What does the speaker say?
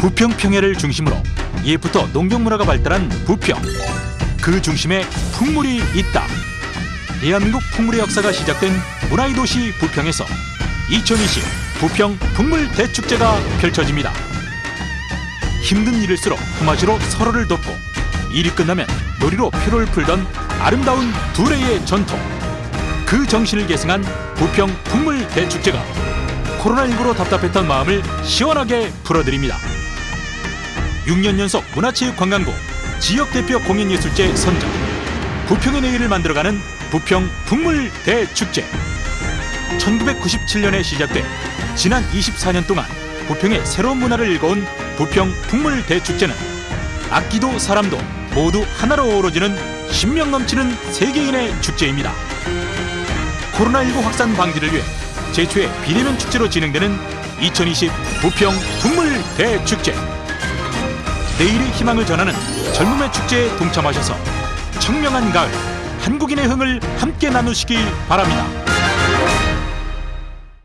부평 평야를 중심으로 예부터 농경 문화가 발달한 부평. 그 중심에 풍물이 있다. 대한민국 풍물의 역사가 시작된 문화의 도시 부평에서 2020 부평 풍물 대축제가 펼쳐집니다. 힘든 일일수록 품앗이로 서로를 돕고 일이 끝나면 놀이로 피로를 풀던 아름다운 두레의 전통. 그 정신을 계승한 부평 풍물 대축제가 코로나19로 답답했던 마음을 시원하게 풀어드립니다. 6년 연속 문화체육관광부 지역대표 공연예술제 선정 부평의 내일을 만들어가는 부평 풍물 대축제 1997년에 시작돼 지난 24년 동안 부평의 새로운 문화를 일궈온 부평 풍물 대축제는 악기도 사람도 모두 하나로 어우러지는 신명 넘치는 세계인의 축제입니다. 코로나19 확산 방지를 위해 제초의 비대면 축제로 진행되는 2020 부평 풍물 대축제. 내일의 희망을 전하는 젊음의 축제에 동참하셔서 청명한 가을 한국인의 흥을 함께 나누시기 바랍니다.